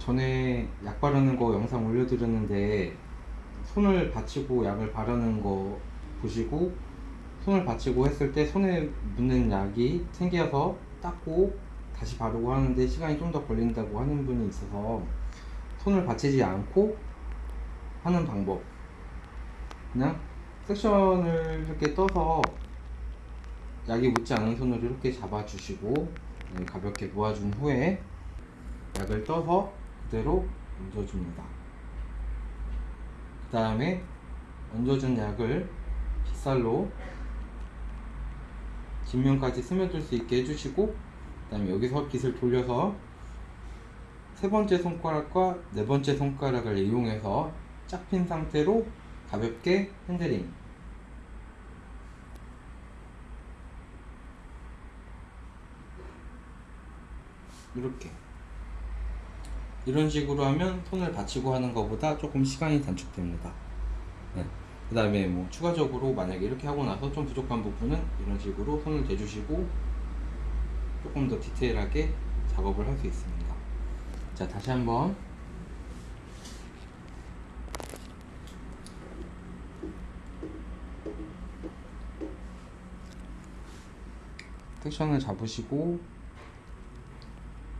전에 약 바르는 거 영상 올려드렸는데 손을 받치고 약을 바르는 거 보시고 손을 받치고 했을 때 손에 묻는 약이 생겨서 닦고 다시 바르고 하는데 시간이 좀 더 걸린다고 하는 분이 있어서 손을 받치지 않고 하는 방법. 그냥 섹션을 이렇게 떠서 약이 묻지 않은 손으로 이렇게 잡아주시고 네, 가볍게 모아준 후에 약을 떠서 그대로 얹어줍니다. 그 다음에 얹어준 약을 빗살로 뒷면까지 스며들 수 있게 해주시고 그 다음에 여기서 빗을 돌려서 세 번째 손가락과 네 번째 손가락을 이용해서 짝 핀 상태로 가볍게 handling 이렇게 이런 식으로 하면 손을 받치고 하는 것보다 조금 시간이 단축됩니다. 네. 그 다음에 뭐 추가적으로 만약에 이렇게 하고 나서 좀 부족한 부분은 이런 식으로 손을 대주시고 조금 더 디테일하게 작업을 할 수 있습니다. 자, 다시 한번 섹션을 잡으시고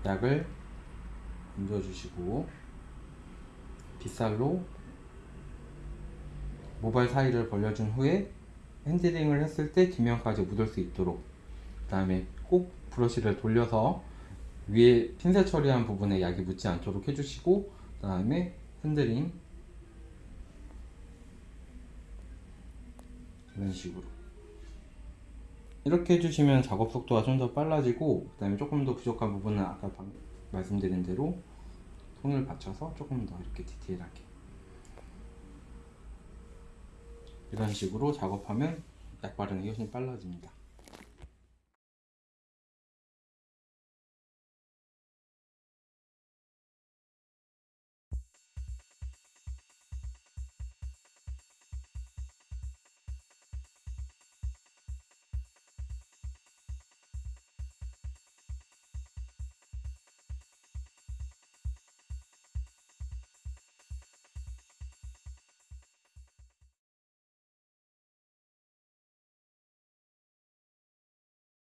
약을 얹어주시고 빗살로 모발 사이를 벌려준 후에 핸들링을 했을 때 뒷면까지 묻을 수 있도록 그 다음에 꼭 브러쉬를 돌려서 위에 핀셋 처리한 부분에 약이 묻지 않도록 해주시고 그 다음에 핸들링 이런 식으로 이렇게 해주시면 작업 속도가 좀 더 빨라지고 그 다음에 조금 더 부족한 부분은 아까 방- 말씀드린 대로 손을 받쳐서 조금 더 이렇게 디테일하게. 이런 식으로 작업하면 약 바르는 게 훨씬 빨라집니다